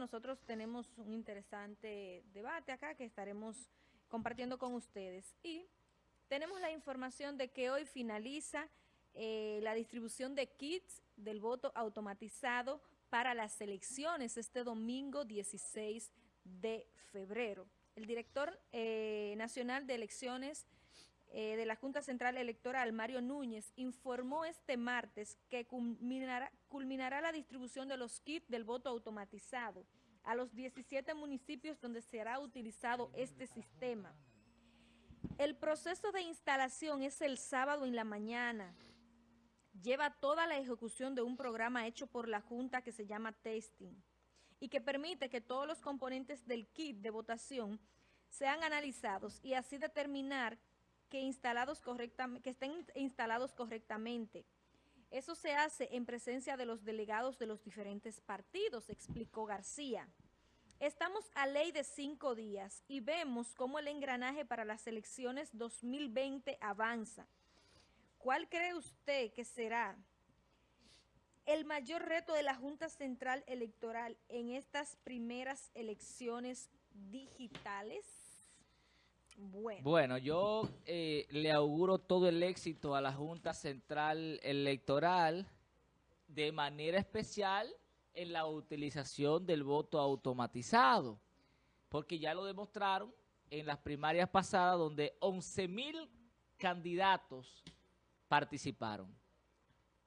nosotros tenemos un interesante debate acá que estaremos compartiendo con ustedes. Y tenemos la información de que hoy finaliza eh, la distribución de kits del voto automatizado para las elecciones este domingo 16 de febrero. El director eh, nacional de elecciones eh, de la Junta Central Electoral, Mario Núñez, informó este martes que culminará la distribución de los kits del voto automatizado a los 17 municipios donde será utilizado este sistema. El proceso de instalación es el sábado en la mañana. Lleva toda la ejecución de un programa hecho por la Junta que se llama Testing y que permite que todos los componentes del kit de votación sean analizados y así determinar que, instalados que estén instalados correctamente. Eso se hace en presencia de los delegados de los diferentes partidos, explicó García. Estamos a ley de cinco días y vemos cómo el engranaje para las elecciones 2020 avanza. ¿Cuál cree usted que será el mayor reto de la Junta Central Electoral en estas primeras elecciones digitales? Bueno, bueno yo eh, le auguro todo el éxito a la Junta Central Electoral, de manera especial en la utilización del voto automatizado, porque ya lo demostraron en las primarias pasadas donde 11 mil candidatos participaron.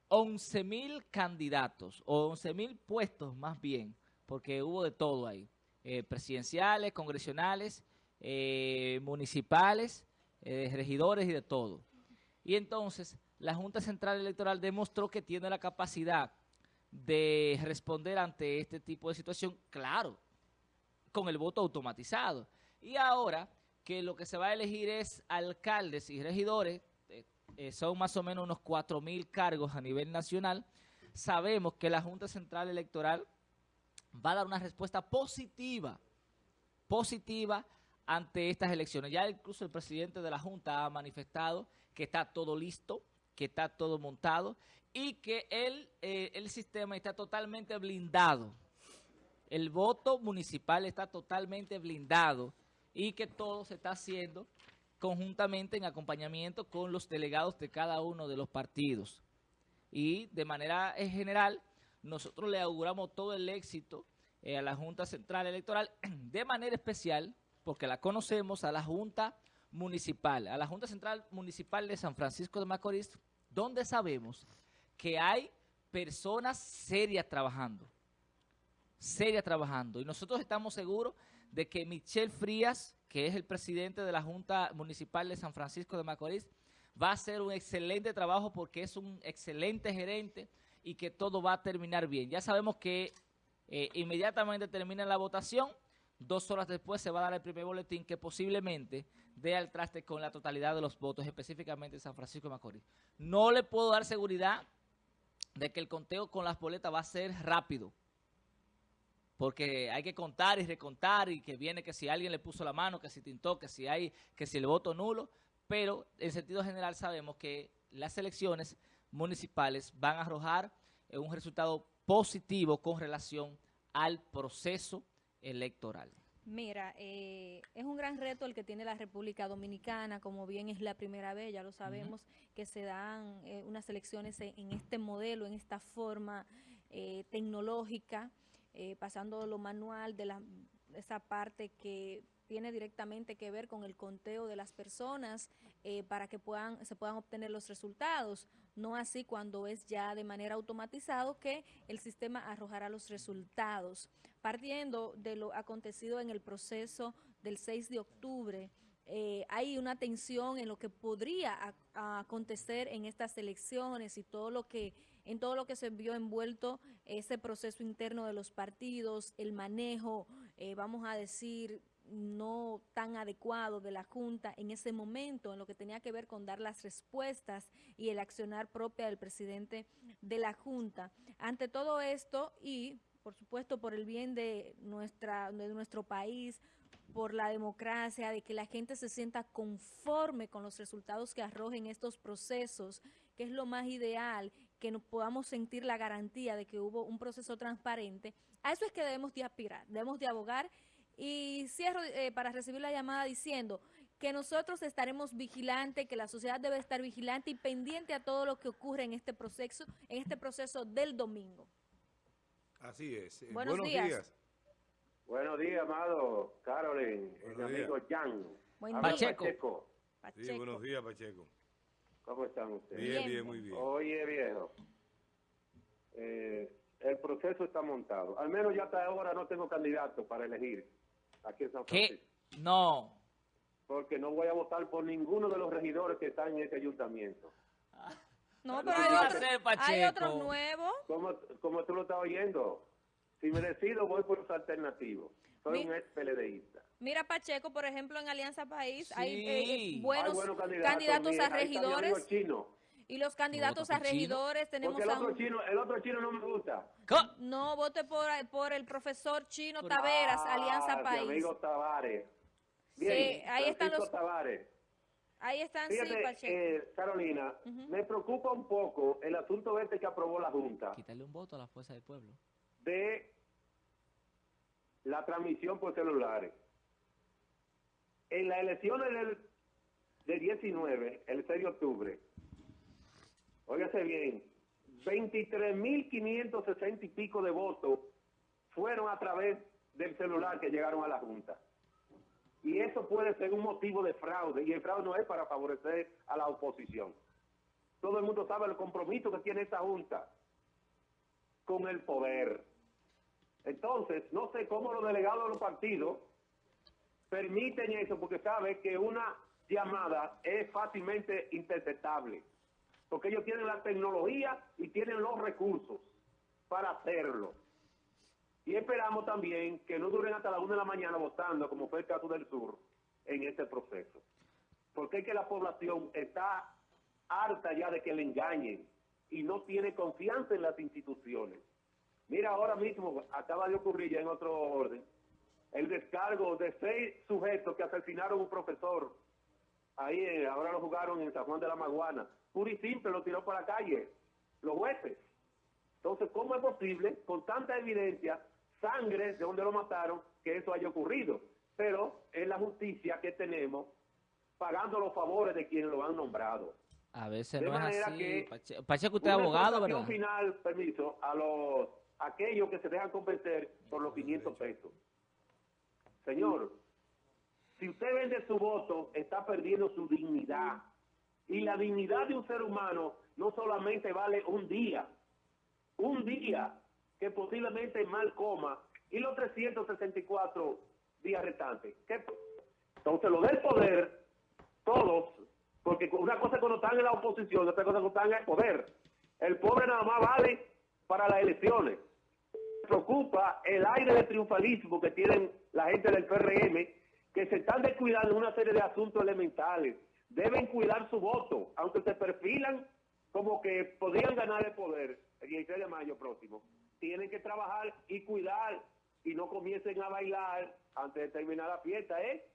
11 mil candidatos, o 11 mil puestos más bien, porque hubo de todo ahí, eh, presidenciales, congresionales, eh, municipales, eh, regidores y de todo. Y entonces la Junta Central Electoral demostró que tiene la capacidad de responder ante este tipo de situación, claro, con el voto automatizado. Y ahora que lo que se va a elegir es alcaldes y regidores, eh, son más o menos unos 4 mil cargos a nivel nacional, sabemos que la Junta Central Electoral va a dar una respuesta positiva, positiva ante estas elecciones. Ya incluso el presidente de la Junta ha manifestado que está todo listo, que está todo montado y que el, eh, el sistema está totalmente blindado. El voto municipal está totalmente blindado y que todo se está haciendo conjuntamente en acompañamiento con los delegados de cada uno de los partidos. Y de manera general, nosotros le auguramos todo el éxito eh, a la Junta Central Electoral, de manera especial porque la conocemos, a la Junta Municipal, a la Junta Central Municipal de San Francisco de Macorís, donde sabemos que hay personas serias trabajando, serias trabajando. Y nosotros estamos seguros de que Michelle Frías, que es el presidente de la Junta Municipal de San Francisco de Macorís, va a hacer un excelente trabajo porque es un excelente gerente y que todo va a terminar bien. Ya sabemos que eh, inmediatamente termina la votación, Dos horas después se va a dar el primer boletín que posiblemente dé al traste con la totalidad de los votos, específicamente en San Francisco de Macorís. No le puedo dar seguridad de que el conteo con las boletas va a ser rápido. Porque hay que contar y recontar y que viene que si alguien le puso la mano, que si tintó, que si hay, que si el voto nulo. Pero en sentido general sabemos que las elecciones municipales van a arrojar un resultado positivo con relación al proceso electoral? Mira, eh, es un gran reto el que tiene la República Dominicana, como bien es la primera vez, ya lo sabemos, que se dan eh, unas elecciones en, este modelo, en esta forma eh, tecnológica, pasando lo manual de la, esa parte que tiene directamente que ver con el conteo de las personas eh, para que puedan se puedan obtener los resultados, no así cuando es ya de manera automatizado que el sistema arrojará los resultados. Partiendo de lo acontecido en el proceso del 6 de octubre, eh, hay una tensión en lo que podría acontecer en estas elecciones y todo lo que en todo lo que se vio envuelto ese proceso interno de los partidos, el manejo, eh, vamos a decir, no tan adecuado de la Junta en ese momento, en lo que tenía que ver con dar las respuestas y el accionar propia del presidente de la Junta. Ante todo esto y, por supuesto, por el bien de, nuestra, de nuestro país, por la democracia, de que la gente se sienta conforme con los resultados que arrojen estos procesos, que es lo más ideal, que nos podamos sentir la garantía de que hubo un proceso transparente, a eso es que debemos de aspirar, debemos de abogar. Y cierro eh, para recibir la llamada diciendo que nosotros estaremos vigilantes, que la sociedad debe estar vigilante y pendiente a todo lo que ocurre en este proceso, en este proceso del domingo. Así es. Eh, buenos, días. Buenos días, amado Carolyn, mi amigo Jan. Buen Pacheco. Sí, buenos días, Pacheco. ¿Cómo están ustedes? Bien, bien, muy bien. Oye, viejo, eh, el proceso está montado. Al menos ya hasta ahora no tengo candidato para elegir aquí en San Francisco. ¿Qué? No. Porque no voy a votar por ninguno de los regidores que están en ese ayuntamiento. No, pero hay, otro, hay otros nuevos. Como, como tú lo estás oyendo, si me decido voy por los alternativos. Soy un ex PLDista. Mira, Pacheco, por ejemplo, en Alianza País hay, eh, buenos, candidatos, a regidores. Y los candidatos a regidores tenemos el otro, chino, el otro chino no me gusta. No, vote por, por el profesor Chino Taveras, Alianza ah, País. amigo Tavares. sí, ahí están los... Tavares. Ahí están, sí, Pacheco. Eh, Carolina, me preocupa un poco el asunto este que aprobó la Junta. Quítale un voto a la Fuerza del Pueblo. De la transmisión por celulares. En las elecciones del, del 19, el 6 de octubre, óigase bien, 23.560 y pico de votos fueron a través del celular que llegaron a la Junta. Y eso puede ser un motivo de fraude, y el fraude no es para favorecer a la oposición. Todo el mundo sabe el compromiso que tiene esta Junta con el poder. Entonces, no sé cómo los delegados de los partidos permiten eso, porque saben que una llamada es fácilmente interceptable, porque ellos tienen la tecnología y tienen los recursos para hacerlo. Y esperamos también que no duren hasta la una de la mañana votando, como fue el caso del sur, en este proceso. Porque es que la población está harta ya de que le engañen y no tiene confianza en las instituciones. Mira, ahora mismo acaba de ocurrir ya en otro orden el descargo de seis sujetos que asesinaron a un profesor. Ahí, eh, ahora lo jugaron en San Juan de la Maguana. Puro y simple, lo tiró para la calle. Los jueces. Entonces, ¿cómo es posible, con tanta evidencia, sangre de donde lo mataron, que eso haya ocurrido? Pero es la justicia que tenemos pagando los favores de quienes lo han nombrado. A veces no es así. Que Pacheco, usted es abogado, ¿verdad? final, permiso, a los aquellos que se dejan convencer por los 500 pesos. Señor, si usted vende su voto, está perdiendo su dignidad. Y la dignidad de un ser humano no solamente vale un día, un día que posiblemente mal coma y los 364 días restantes. Entonces, lo del poder, todos, porque una cosa cuando están en la oposición, otra cosa cuando están en el poder. El pobre nada más vale para las elecciones preocupa el aire de triunfalismo que tienen la gente del PRM, que se están descuidando en una serie de asuntos elementales. Deben cuidar su voto, aunque se perfilan como que podrían ganar el poder el 16 de mayo próximo. Tienen que trabajar y cuidar y no comiencen a bailar antes de terminar la fiesta, ¿eh?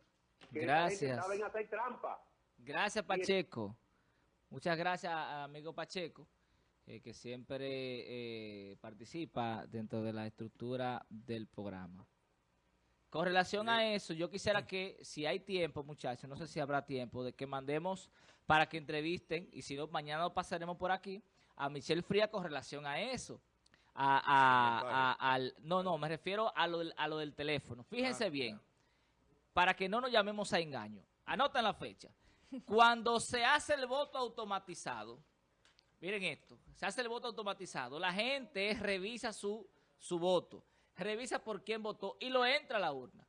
Que gracias. Saben hacer trampa. Gracias, Pacheco. Muchas gracias, amigo Pacheco. Eh, que siempre eh, participa dentro de la estructura del programa. Con relación a eso, yo quisiera que, si hay tiempo, muchachos, no sé si habrá tiempo, de que mandemos para que entrevisten, y si no, mañana lo pasaremos por aquí, a Michelle Fría con relación a eso. A, al, no, no, me refiero a lo, del, a lo del teléfono. Fíjense ah, bien, para que no nos llamemos a engaño. Anoten la fecha. Cuando se hace el voto automatizado, Miren esto, se hace el voto automatizado. La gente revisa su, su voto, revisa por quién votó y lo entra a la urna.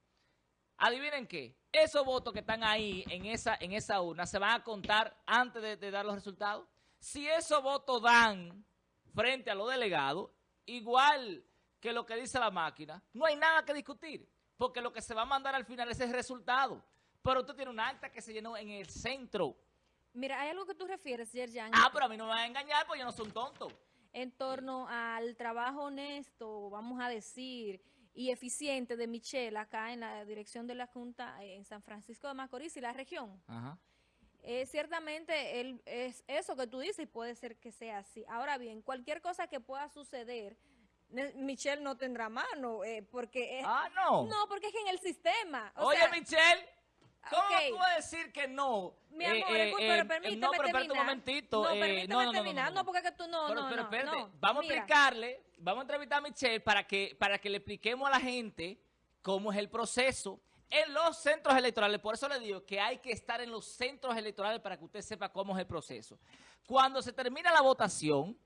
Adivinen qué, esos votos que están ahí en esa, en esa urna se van a contar antes de, de dar los resultados. Si esos votos dan frente a los delegados, igual que lo que dice la máquina, no hay nada que discutir, porque lo que se va a mandar al final es el resultado. Pero usted tiene un acta que se llenó en el centro Mira, hay algo que tú refieres, Yerjan. Ah, pero a mí no me van a engañar porque yo no soy un tonto. En torno al trabajo honesto, vamos a decir, y eficiente de Michelle acá en la dirección de la Junta en San Francisco de Macorís y la región. Ajá. Eh, ciertamente él, es eso que tú dices y puede ser que sea así. Ahora bien, cualquier cosa que pueda suceder, Michelle no tendrá mano, eh, porque... ah, no. No, porque es que en el sistema... Oye, Michelle... ¿Cómo okay. puedo decir que no? Mi amor, eh, pero eh, permíteme No, pero espérate un momentito. No, permíteme no, no, terminar. No, porque tú no, pero, no, pero no, Vamos a explicarle, vamos a entrevistar a Michelle para que, para que le expliquemos a la gente cómo es el proceso en los centros electorales. Por eso le digo que hay que estar en los centros electorales para que usted sepa cómo es el proceso. Cuando se termina la votación,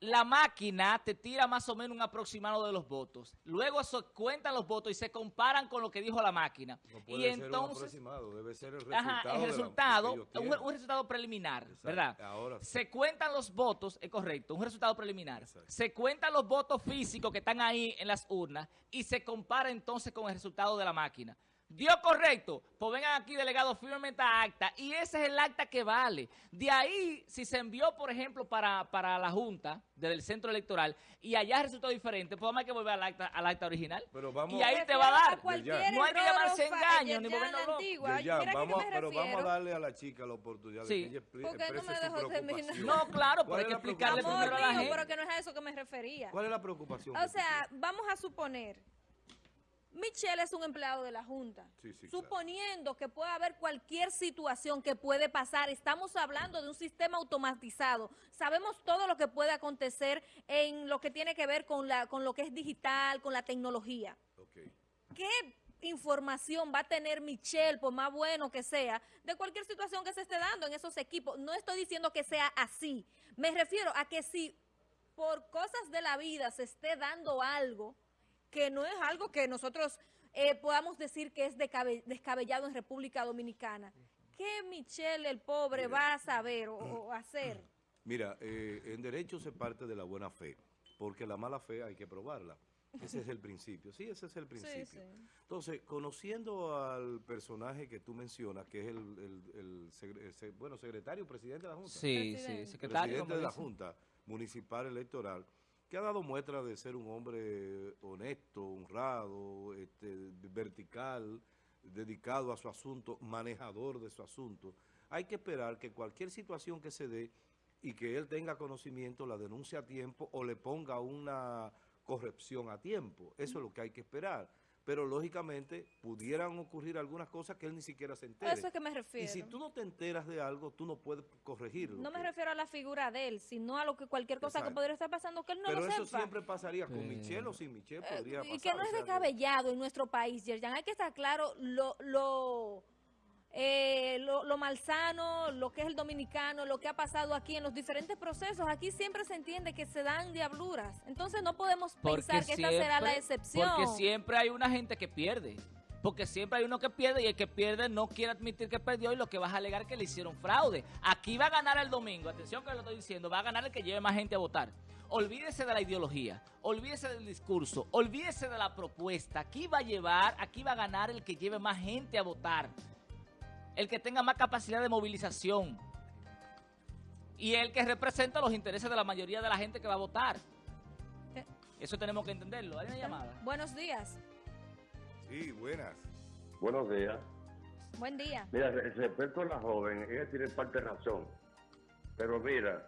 la máquina te tira más o menos un aproximado de los votos. Luego se cuentan los votos y se comparan con lo que dijo la máquina. No puede y ser entonces, un aproximado, debe ser el resultado. Ajá, el resultado, un, un, resultado preliminar, Exacto. ¿verdad? Ahora sí. Se cuentan los votos, es correcto, un resultado preliminar. Exacto. Se cuentan los votos físicos que están ahí en las urnas y se compara entonces con el resultado de la máquina. ¿Dio correcto? Pues vengan aquí, delegado, firme esta acta. Y ese es el acta que vale. De ahí, si se envió, por ejemplo, para, para la Junta, desde el centro electoral, y allá resultó diferente, pues vamos a que volver al acta, al acta original. Pero vamos, y ahí te va a dar. A no hay que llamarse engaño, ni movernos antigua. Ya, vamos, pero vamos a darle a la chica la oportunidad sí. de que ella ¿Por qué no me dejó terminar? No, claro, pero hay que explicarle Amor primero a la gente. pero que no es a eso que me refería. ¿Cuál es la preocupación? O sea, vamos a suponer Michelle es un empleado de la Junta. Sí, sí, Suponiendo claro. que pueda haber cualquier situación que puede pasar, estamos hablando de un sistema automatizado. Sabemos todo lo que puede acontecer en lo que tiene que ver con, la, con lo que es digital, con la tecnología. Okay. ¿Qué información va a tener Michelle, por más bueno que sea, de cualquier situación que se esté dando en esos equipos? No estoy diciendo que sea así. Me refiero a que si por cosas de la vida se esté dando algo que no es algo que nosotros eh, podamos decir que es descabellado en República Dominicana. ¿Qué Michelle, el pobre, Mira, va a saber o, o hacer? Mira, eh, en derecho se parte de la buena fe, porque la mala fe hay que probarla. Ese es el principio, sí, ese es el principio. Sí, sí. Entonces, conociendo al personaje que tú mencionas, que es el, el, el, el, el bueno, secretario, presidente de la Junta. Sí, presidente. sí, secretario. Presidente de la Junta Municipal Electoral, que ha dado muestra de ser un hombre honesto, honrado, este, vertical, dedicado a su asunto, manejador de su asunto. Hay que esperar que cualquier situación que se dé y que él tenga conocimiento, la denuncia a tiempo o le ponga una corrección a tiempo. Eso es lo que hay que esperar. Pero lógicamente pudieran ocurrir algunas cosas que él ni siquiera se entere. Eso es que me refiero. Y si tú no te enteras de algo, tú no puedes corregirlo. No me refiero a la figura de él, sino a lo que cualquier cosa Exacto. que podría estar pasando que él no Pero lo sepa. Pero eso siempre pasaría con Michelle o sin Michelle podría eh, pasar. Y que no es descabellado en nuestro país, Yerjan. Hay que estar claro lo... lo eh, lo, lo, malsano, lo que es el dominicano, lo que ha pasado aquí en los diferentes procesos. Aquí siempre se entiende que se dan diabluras. Entonces no podemos porque pensar que siempre, esta será la excepción. Porque siempre hay una gente que pierde. Porque siempre hay uno que pierde y el que pierde no quiere admitir que perdió y lo que vas a alegar que le hicieron fraude. Aquí va a ganar el domingo, atención que lo estoy diciendo, va a ganar el que lleve más gente a votar. Olvídese de la ideología, olvídese del discurso, olvídese de la propuesta. Aquí va a llevar, aquí va a ganar el que lleve más gente a votar el que tenga más capacidad de movilización y el que representa los intereses de la mayoría de la gente que va a votar. Eso tenemos que entenderlo. ¿Hay una llamada? Buenos días. Sí, buenas. Buenos días. Buen día. Mira, respecto a la joven, ella tiene parte de razón. Pero mira,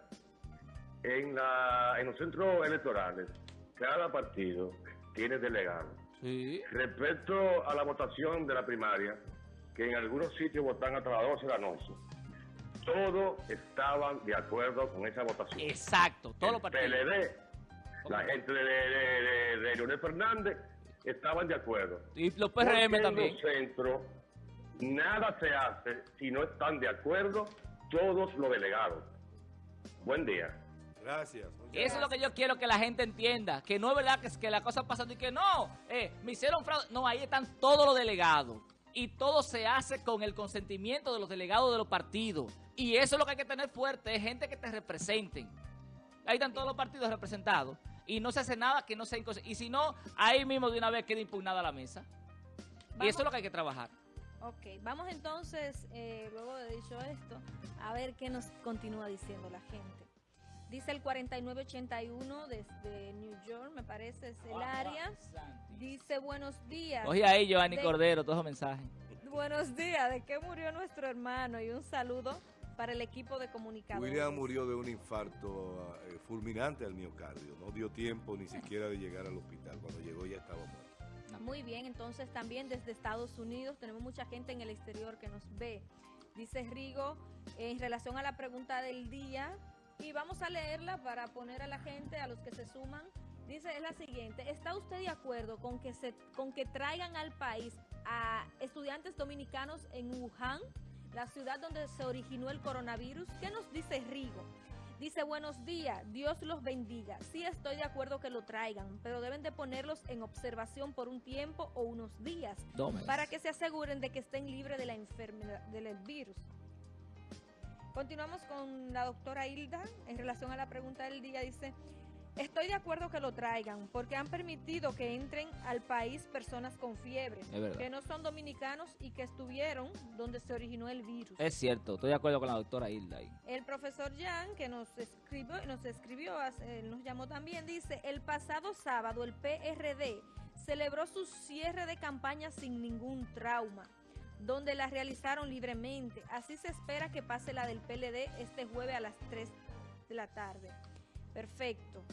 en, la, en los centros electorales, cada partido tiene delegados. Sí. Respecto a la votación de la primaria, que en algunos sitios votan hasta las 12 de la noche. Todos estaban de acuerdo con esa votación. Exacto, todos los partidos. PLD, la gente de, de, de, de, Leonel Fernández estaban de acuerdo. Y los PRM también. En los centros nada se hace si no están de acuerdo todos los delegados. Buen día. Gracias. Eso gracias. es lo que yo quiero que la gente entienda. Que no es verdad que, es que la cosa pasando y que no, eh, me hicieron fraude. No, ahí están todos los delegados y todo se hace con el consentimiento de los delegados de los partidos. Y eso es lo que hay que tener fuerte, es gente que te representen. Ahí están todos los partidos representados y no se hace nada que no sea inconsciente. Y si no, ahí mismo de una vez queda impugnada la mesa. Y eso es lo que hay que trabajar. Ok, vamos entonces, eh, luego de dicho esto, a ver qué nos continúa diciendo la gente. Dice el 4981 desde New York, me parece es el área. Dice buenos días. Oye ahí, Giovanni de, Cordero, todos los mensajes. buenos días. ¿De qué murió nuestro hermano? Y un saludo para el equipo de comunicadores. William murió de un infarto eh, fulminante al miocardio. No dio tiempo ni siquiera de llegar al hospital. Cuando llegó ya estaba muerto. Muy bien, entonces también desde Estados Unidos tenemos mucha gente en el exterior que nos ve. Dice Rigo, en relación a la pregunta del día, y vamos a leerla para poner a la gente, a los que se suman. Dice, es la siguiente, ¿está usted de acuerdo con que, se, con que traigan al país a estudiantes dominicanos en Wuhan, la ciudad donde se originó el coronavirus? ¿Qué nos dice Rigo? Dice, buenos días, Dios los bendiga. Sí estoy de acuerdo que lo traigan, pero deben de ponerlos en observación por un tiempo o unos días para que se aseguren de que estén libres de la enfermedad, del virus. Continuamos con la doctora Hilda en relación a la pregunta del día. Dice, Estoy de acuerdo que lo traigan, porque han permitido que entren al país personas con fiebre, que no son dominicanos y que estuvieron donde se originó el virus. Es cierto, estoy de acuerdo con la doctora Hilda. El profesor Jan, que nos escribió, nos escribió, nos llamó también, dice, el pasado sábado el PRD celebró su cierre de campaña sin ningún trauma donde la realizaron libremente. Así se espera que pase la del PLD este jueves a las 3 de la tarde. Perfecto.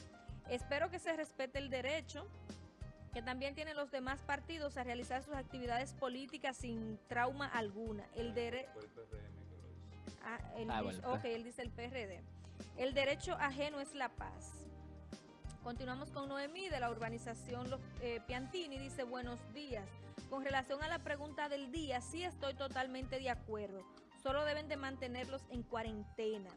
Espero que se respete el derecho que también tienen los demás partidos a realizar sus actividades políticas sin trauma alguna. El derecho... Ah, ah ok, él dice el PRD. El derecho ajeno es la paz. Continuamos con Noemí de la urbanización Los eh, Piantini. Dice, buenos días. Con relación a la pregunta del día, sí estoy totalmente de acuerdo. Solo deben de mantenerlos en cuarentena.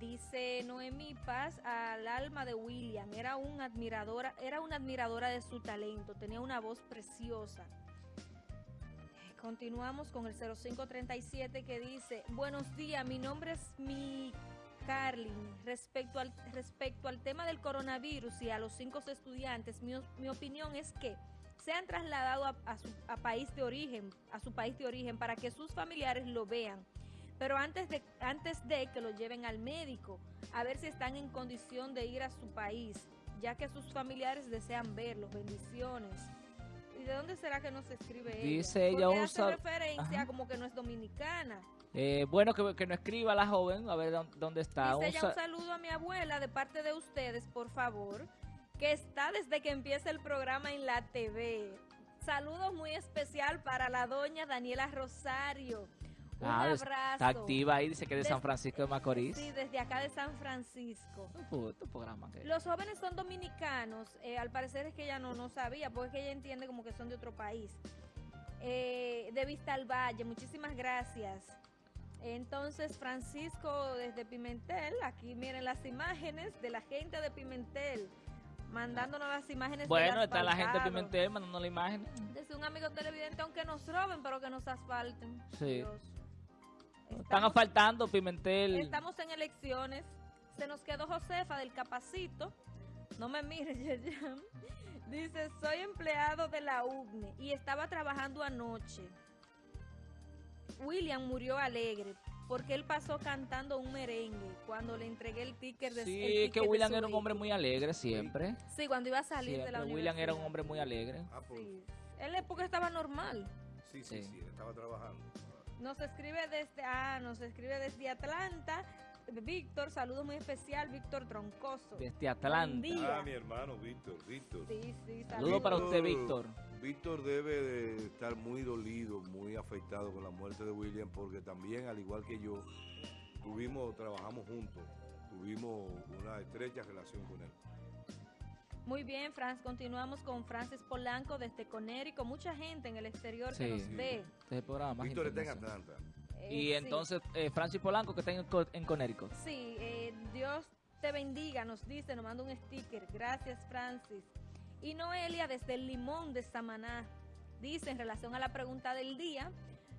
Dice Noemí Paz al alma de William, era, un admiradora, era una admiradora de su talento, tenía una voz preciosa. Continuamos con el 0537 que dice, buenos días, mi nombre es mi Carlin. Respecto al, respecto al tema del coronavirus y a los cinco estudiantes, mi, mi opinión es que sean trasladados a, su a país de origen, a su país de origen, para que sus familiares lo vean pero antes de, antes de que lo lleven al médico, a ver si están en condición de ir a su país, ya que sus familiares desean verlos. Bendiciones. ¿Y de dónde será que nos escribe ella? Dice ella hace referencia como que no es dominicana. Eh, bueno, que, que, no escriba la joven, a ver dónde está. Dice ella un saludo a mi abuela de parte de ustedes, por favor, que está desde que empieza el programa en la TV. Saludos muy especial para la doña Daniela Rosario un ah, abrazo. Está activa ahí, dice que es de San Francisco de Macorís. Sí, desde acá de San Francisco. programa Los jóvenes son dominicanos, eh, al parecer es que ella no, no sabía, porque es que ella entiende como que son de otro país. Eh, de Vista al Valle, muchísimas gracias. Entonces, Francisco desde Pimentel, aquí miren las imágenes de la gente de Pimentel mandándonos las imágenes. Bueno, está la gente de Pimentel mandando la imagen. Desde un amigo televidente, aunque nos roben, pero que nos asfalten. Sí. Están asfaltando Pimentel. Estamos en elecciones. Se nos quedó Josefa del Capacito. No me mires, Yerjan. Dice, soy empleado de la UGNE y estaba trabajando anoche. William murió alegre porque él pasó cantando un merengue cuando le entregué el ticket de Sí, que William era un hombre muy alegre siempre. Sí, cuando iba a salir de la universidad. William era un hombre muy alegre. Ah, pues. sí. Él es porque estaba normal. Sí, sí, sí, estaba trabajando. Nos escribe desde, ah, nos escribe desde Atlanta. Víctor, saludo muy especial, Víctor Troncoso. Desde Atlanta. Ah, mi hermano Víctor, Víctor. Sí, sí, saludo para usted, Víctor. Víctor debe de estar muy dolido, muy afectado con la muerte de William, porque también, al igual que yo, tuvimos, trabajamos juntos, tuvimos una estrecha relación con él. Muy bien, Franz. Continuamos con Francis Polanco desde con Mucha gente en el exterior que nos ve. Este programa Víctor está en Atlanta. Eh, y entonces, eh, Francis Polanco, que está en, en Conérico. Sí, eh, Dios te bendiga, nos dice, nos manda un sticker. Gracias, Francis. Y Noelia desde el Limón de Samaná dice en relación a la pregunta del día,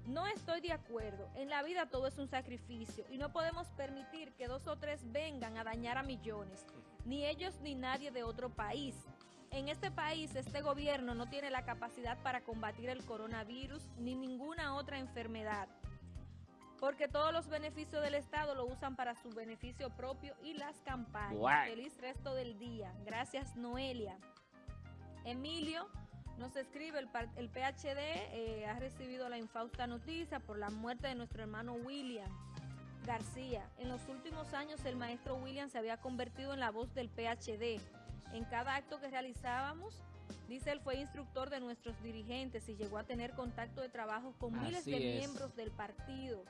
no estoy de acuerdo. En la vida todo es un sacrificio y no podemos permitir que dos o tres vengan a dañar a millones ni ellos ni nadie de otro país. En este país, este gobierno no tiene la capacidad para combatir el coronavirus ni ninguna otra enfermedad, porque todos los beneficios del Estado lo usan para su beneficio propio y las campañas. Feliz resto del día. Gracias, Noelia. Emilio Nos escribe, el, el PHD eh, ha recibido la infausta noticia por la muerte de nuestro hermano William García. En los últimos años el maestro William se había convertido en la voz del PHD. En cada acto que realizábamos, dice él, fue instructor de nuestros dirigentes y llegó a tener contacto de trabajo con miles de miembros del partido.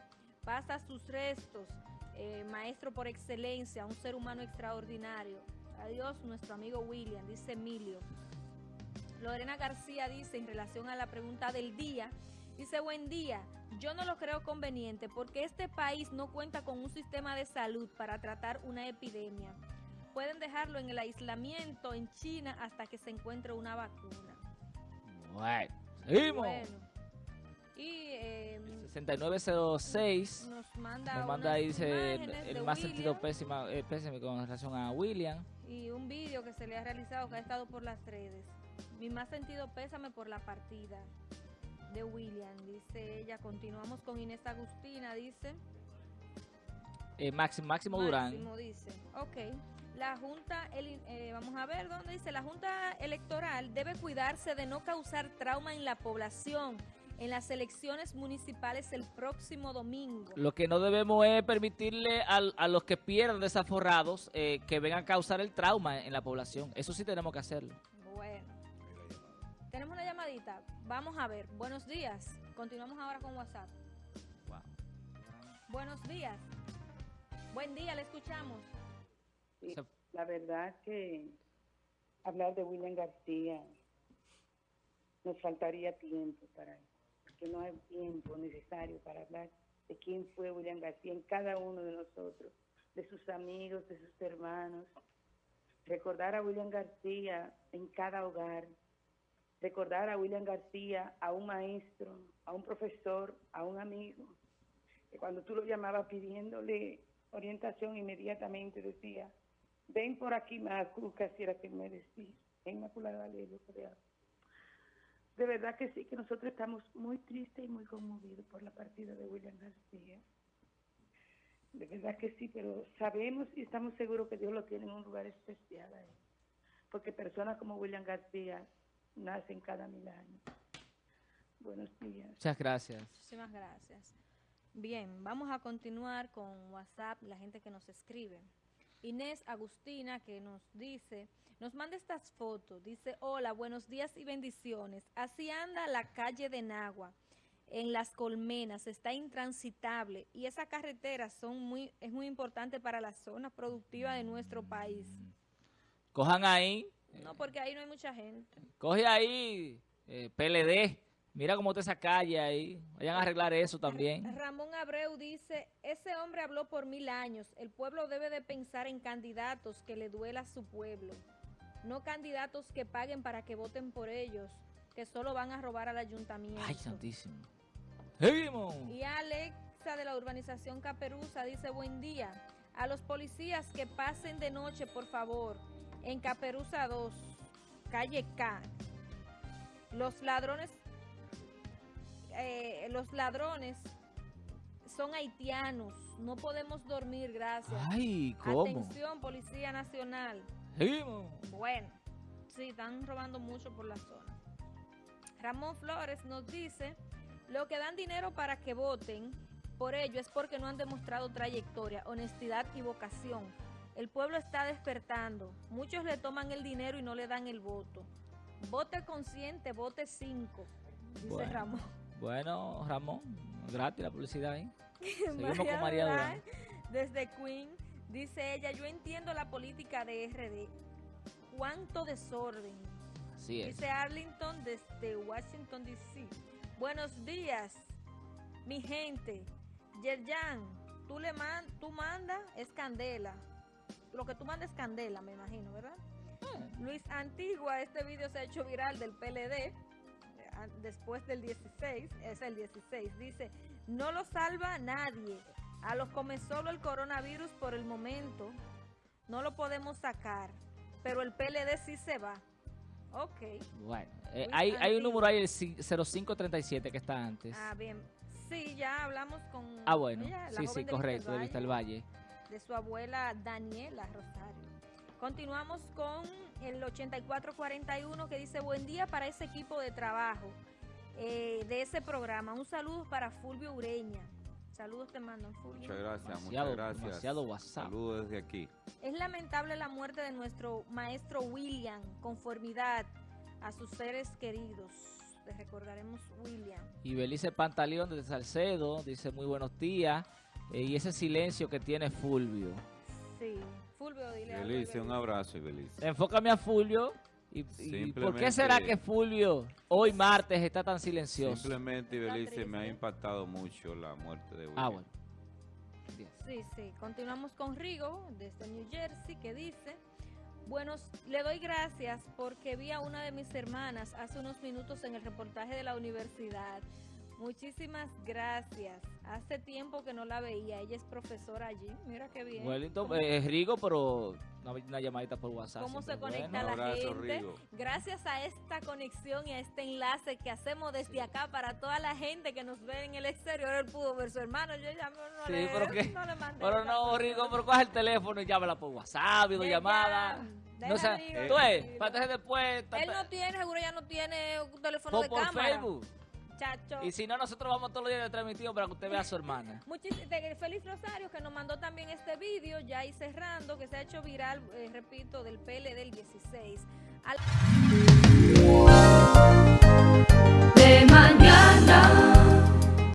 Pasa sus restos, eh, maestro por excelencia, un ser humano extraordinario. Adiós, nuestro amigo William, dice Emilio. Lorena García dice en relación a la pregunta del día, dice buen día, yo no lo creo conveniente porque este país no cuenta con un sistema de salud para tratar una epidemia. Pueden dejarlo en el aislamiento en China hasta que se encuentre una vacuna. Bueno, seguimos. Y 6906 em, nos manda, ahí dice el, más sentido pésimo, eh, pésimo con relación a William. Y un vídeo que se le ha realizado que ha estado por las redes. Mi más sentido pésame por la partida de William, dice ella. Continuamos con Inés Agustina, dice. Eh, Máximo, Máximo Durán. Máximo dice, ok. La Junta, eh, vamos a ver dónde dice, la Junta Electoral debe cuidarse de no causar trauma en la población en las elecciones municipales el próximo domingo. Lo que no debemos es permitirle a, los que pierdan desaforrados eh, que vengan a causar el trauma en la población. Eso sí tenemos que hacerlo. Tenemos una llamadita. Vamos a ver. Buenos días. Continuamos ahora con WhatsApp. Buenos días. Buen día, le escuchamos. la verdad que hablar de William García nos faltaría tiempo para porque no hay tiempo necesario para hablar de quién fue William García en cada uno de nosotros, de sus amigos, de sus hermanos. Recordar a William García en cada hogar, recordar a William García, a un maestro, a un profesor, a un amigo, que cuando tú lo llamabas pidiéndole orientación inmediatamente decía, ven por aquí, Macu, que así era que me decía, Inmaculada Valerio, De verdad que sí, que nosotros estamos muy tristes y muy conmovidos por la partida de William García. De verdad que sí, pero sabemos y estamos seguros que Dios lo tiene en un lugar especial ahí. Porque personas como William García nacen cada mil años. Buenos días. Muchas gracias. Muchísimas gracias. Bien, vamos a continuar con WhatsApp, la gente que nos escribe. Inés Agustina que nos dice, nos manda estas fotos, dice, hola, buenos días y bendiciones. Así anda la calle de Nagua, en las colmenas, está intransitable y esa carretera son muy, es muy importante para la zona productiva de nuestro país. Cojan ahí, no, porque ahí no hay mucha gente. Coge ahí, eh, PLD. Mira cómo está esa calle ahí. Vayan a arreglar eso también. Ramón Abreu dice, ese hombre habló por mil años. El pueblo debe de pensar en candidatos que le duela a su pueblo. No candidatos que paguen para que voten por ellos, que solo van a robar al ayuntamiento. Ay, santísimo. Y Alexa de la urbanización Caperuza dice, buen día. A los policías que pasen de noche, por favor en Caperuza 2, calle K. Los ladrones, eh, los ladrones son haitianos. No podemos dormir, gracias. Ay, ¿cómo? Atención, Policía Nacional. Bueno, sí, están robando mucho por la zona. Ramón Flores nos dice, lo que dan dinero para que voten por ello es porque no han demostrado trayectoria, honestidad y vocación el pueblo está despertando. Muchos le toman el dinero y no le dan el voto. Vote consciente, vote 5, dice Ramón. Bueno, Ramón, gratis la publicidad ahí. Seguimos con María Durán. Desde Queen, dice ella, yo entiendo la política de RD. ¿Cuánto desorden? Así es. Dice Arlington desde Washington, D.C. Buenos días, mi gente. Yerjan, tú, le man, tú mandas, es candela lo que tú mandes candela, me imagino, ¿verdad? Hmm. Luis Antigua, este video se ha hecho viral del PLD, eh, después del 16, es el 16, dice, no lo salva nadie, a los come solo el coronavirus por el momento, no lo podemos sacar, pero el PLD sí se va. Ok. Bueno, eh, hay, hay un número ahí, el 0537 que está antes. Ah, bien. Sí, ya hablamos con... Ah, bueno. sí, sí, correcto, de Vista del Valle de su abuela Daniela Rosario. Continuamos con el 8441 que dice buen día para ese equipo de trabajo eh, de ese programa. Un saludo para Fulvio Ureña. Saludos te mando, Fulvio. Muchas gracias, muchas gracias. WhatsApp. Saludos desde aquí. Es lamentable la muerte de nuestro maestro William, conformidad a sus seres queridos. Les recordaremos William. Y Belice Pantaleón de Salcedo dice muy buenos días. Eh, y ese silencio que tiene Fulvio. Sí, Fulvio, dile Belice, un abrazo, Belice. Enfócame a Fulvio. Y, ¿Por qué será que Fulvio hoy martes está tan silencioso? Simplemente, Belice, me ha impactado mucho la muerte de William. Ah, bueno. Sí, sí. Continuamos con Rigo, desde New Jersey, que dice... Buenos, le doy gracias porque vi a una de mis hermanas hace unos minutos en el reportaje de la universidad. Muchísimas gracias. Hace tiempo que no la veía. Ella es profesora allí. Mira qué bien. Wellington, eh, es Rigo, pero una, llamadita por WhatsApp. ¿Cómo se conecta la gente? Gracias a esta conexión y a este enlace que hacemos desde acá para toda la gente que nos ve en el exterior, él pudo ver su hermano. Yo ya no, sí, le, pero, ¿qué? no le mandé. Pero no, Rigo, pero coge el teléfono y llámala por WhatsApp, videollamada. No sé, tú es, para después. Él no tiene, seguro ya no tiene un teléfono de por cámara. Facebook. Y si no, nosotros vamos todos los días de transmitido para que usted vea a su hermana. Muchis de Feliz Rosario, que nos mandó también este vídeo, ya ahí cerrando, que se ha hecho viral, eh, repito, del PL del 16. De mañana.